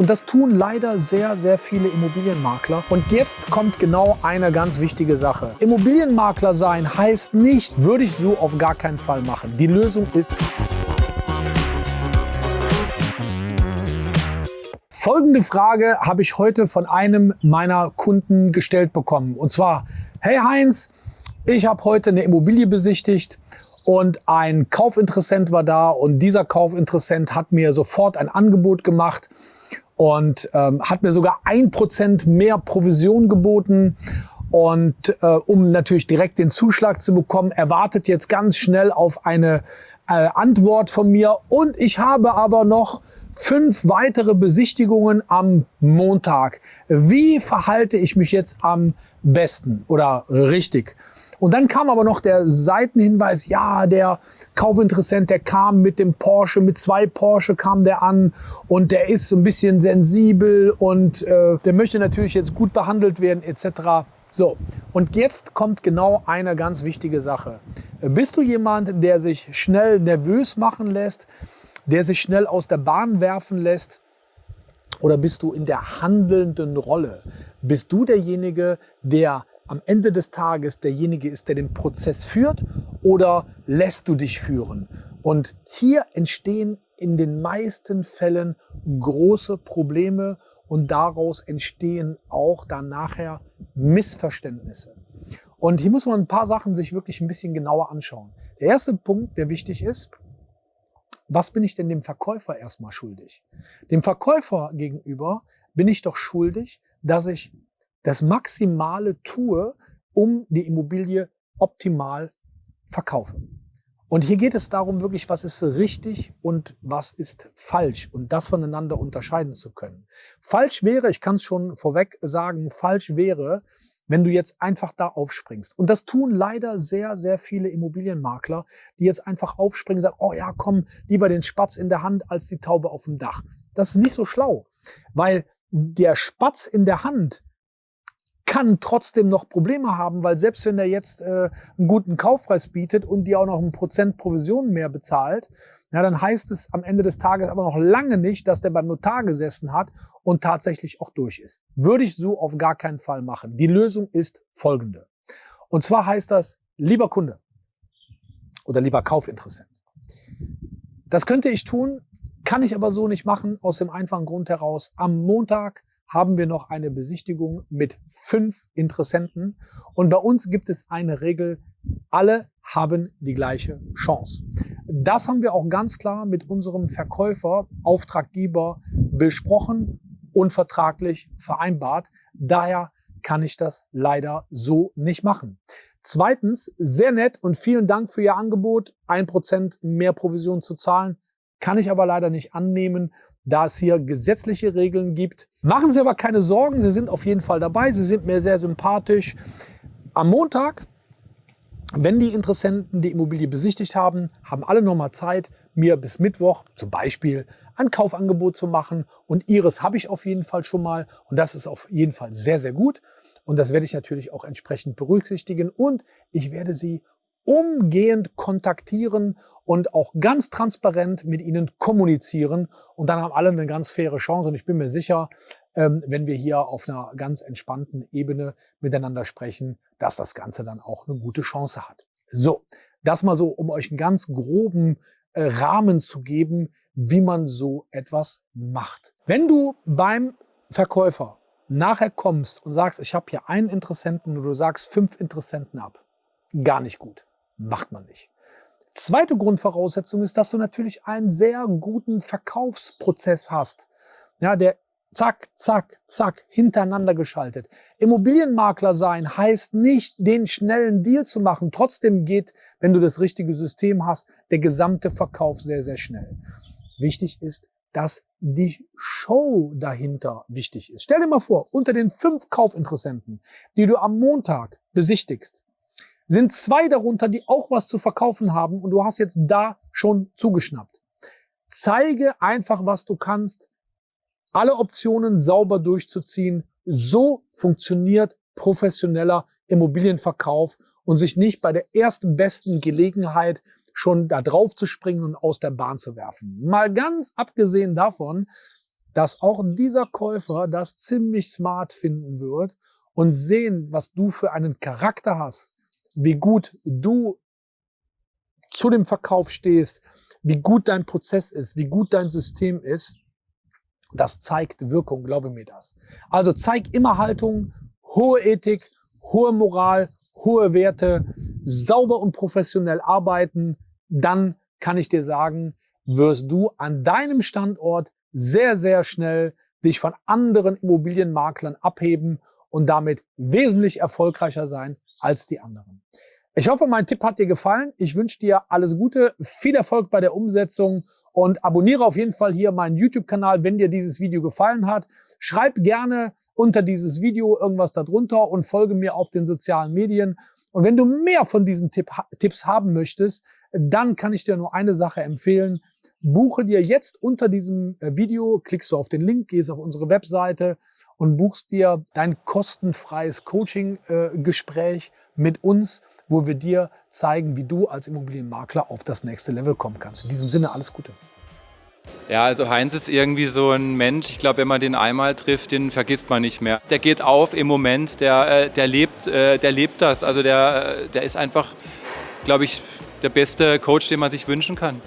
Und das tun leider sehr, sehr viele Immobilienmakler. Und jetzt kommt genau eine ganz wichtige Sache. Immobilienmakler sein heißt nicht, würde ich so auf gar keinen Fall machen. Die Lösung ist... Folgende Frage habe ich heute von einem meiner Kunden gestellt bekommen. Und zwar, hey Heinz, ich habe heute eine Immobilie besichtigt und ein Kaufinteressent war da und dieser Kaufinteressent hat mir sofort ein Angebot gemacht und ähm, hat mir sogar ein Prozent mehr Provision geboten. Und äh, um natürlich direkt den Zuschlag zu bekommen, erwartet jetzt ganz schnell auf eine äh, Antwort von mir. Und ich habe aber noch fünf weitere Besichtigungen am Montag. Wie verhalte ich mich jetzt am besten oder richtig? Und dann kam aber noch der Seitenhinweis, ja, der Kaufinteressent, der kam mit dem Porsche, mit zwei Porsche kam der an und der ist so ein bisschen sensibel und äh, der möchte natürlich jetzt gut behandelt werden etc. So, und jetzt kommt genau eine ganz wichtige Sache. Bist du jemand, der sich schnell nervös machen lässt, der sich schnell aus der Bahn werfen lässt? Oder bist du in der handelnden Rolle? Bist du derjenige, der am Ende des Tages derjenige ist, der den Prozess führt oder lässt du dich führen? Und hier entstehen in den meisten Fällen große Probleme und daraus entstehen auch dann nachher Missverständnisse. Und hier muss man ein paar Sachen sich wirklich ein bisschen genauer anschauen. Der erste Punkt, der wichtig ist, was bin ich denn dem Verkäufer erstmal schuldig? Dem Verkäufer gegenüber bin ich doch schuldig, dass ich das Maximale tue, um die Immobilie optimal verkaufe. Und hier geht es darum, wirklich, was ist richtig und was ist falsch und das voneinander unterscheiden zu können. Falsch wäre, ich kann es schon vorweg sagen, falsch wäre, wenn du jetzt einfach da aufspringst. Und das tun leider sehr, sehr viele Immobilienmakler, die jetzt einfach aufspringen und sagen, oh ja, komm, lieber den Spatz in der Hand als die Taube auf dem Dach. Das ist nicht so schlau, weil der Spatz in der Hand kann trotzdem noch Probleme haben, weil selbst wenn er jetzt äh, einen guten Kaufpreis bietet und dir auch noch ein Prozent Provision mehr bezahlt, ja, dann heißt es am Ende des Tages aber noch lange nicht, dass der beim Notar gesessen hat und tatsächlich auch durch ist. Würde ich so auf gar keinen Fall machen. Die Lösung ist folgende. Und zwar heißt das, lieber Kunde oder lieber Kaufinteressent. Das könnte ich tun, kann ich aber so nicht machen, aus dem einfachen Grund heraus. Am Montag haben wir noch eine Besichtigung mit fünf Interessenten. Und bei uns gibt es eine Regel, alle haben die gleiche Chance. Das haben wir auch ganz klar mit unserem Verkäufer, Auftraggeber besprochen und vertraglich vereinbart. Daher kann ich das leider so nicht machen. Zweitens, sehr nett und vielen Dank für Ihr Angebot, ein Prozent mehr Provision zu zahlen. Kann ich aber leider nicht annehmen, da es hier gesetzliche Regeln gibt. Machen Sie aber keine Sorgen, Sie sind auf jeden Fall dabei. Sie sind mir sehr sympathisch. Am Montag, wenn die Interessenten die Immobilie besichtigt haben, haben alle nochmal Zeit, mir bis Mittwoch zum Beispiel ein Kaufangebot zu machen. Und Ihres habe ich auf jeden Fall schon mal. Und das ist auf jeden Fall sehr, sehr gut. Und das werde ich natürlich auch entsprechend berücksichtigen. Und ich werde Sie umgehend kontaktieren und auch ganz transparent mit ihnen kommunizieren. Und dann haben alle eine ganz faire Chance. Und ich bin mir sicher, ähm, wenn wir hier auf einer ganz entspannten Ebene miteinander sprechen, dass das Ganze dann auch eine gute Chance hat. So, das mal so, um euch einen ganz groben äh, Rahmen zu geben, wie man so etwas macht. Wenn du beim Verkäufer nachher kommst und sagst, ich habe hier einen Interessenten und du sagst fünf Interessenten ab, gar nicht gut. Macht man nicht. Zweite Grundvoraussetzung ist, dass du natürlich einen sehr guten Verkaufsprozess hast. Ja, der zack, zack, zack, hintereinander geschaltet. Immobilienmakler sein heißt nicht, den schnellen Deal zu machen. Trotzdem geht, wenn du das richtige System hast, der gesamte Verkauf sehr, sehr schnell. Wichtig ist, dass die Show dahinter wichtig ist. Stell dir mal vor, unter den fünf Kaufinteressenten, die du am Montag besichtigst, sind zwei darunter, die auch was zu verkaufen haben und du hast jetzt da schon zugeschnappt. Zeige einfach, was du kannst, alle Optionen sauber durchzuziehen. So funktioniert professioneller Immobilienverkauf und sich nicht bei der ersten besten Gelegenheit schon da drauf zu springen und aus der Bahn zu werfen. Mal ganz abgesehen davon, dass auch dieser Käufer das ziemlich smart finden wird und sehen, was du für einen Charakter hast, wie gut du zu dem Verkauf stehst, wie gut dein Prozess ist, wie gut dein System ist, das zeigt Wirkung, glaube mir das. Also zeig immer Haltung, hohe Ethik, hohe Moral, hohe Werte, sauber und professionell arbeiten, dann kann ich dir sagen, wirst du an deinem Standort sehr, sehr schnell dich von anderen Immobilienmaklern abheben und damit wesentlich erfolgreicher sein als die anderen. Ich hoffe, mein Tipp hat dir gefallen. Ich wünsche dir alles Gute, viel Erfolg bei der Umsetzung und abonniere auf jeden Fall hier meinen YouTube-Kanal, wenn dir dieses Video gefallen hat. Schreib gerne unter dieses Video irgendwas darunter und folge mir auf den sozialen Medien. Und wenn du mehr von diesen Tipp, Tipps haben möchtest, dann kann ich dir nur eine Sache empfehlen. Buche dir jetzt unter diesem äh, Video, klickst du auf den Link, gehst auf unsere Webseite und buchst dir dein kostenfreies Coaching-Gespräch äh, mit uns, wo wir dir zeigen, wie du als Immobilienmakler auf das nächste Level kommen kannst. In diesem Sinne alles Gute. Ja, also Heinz ist irgendwie so ein Mensch, ich glaube, wenn man den einmal trifft, den vergisst man nicht mehr. Der geht auf im Moment, der, äh, der, lebt, der lebt das. Also der, der ist einfach, glaube ich, der beste Coach, den man sich wünschen kann.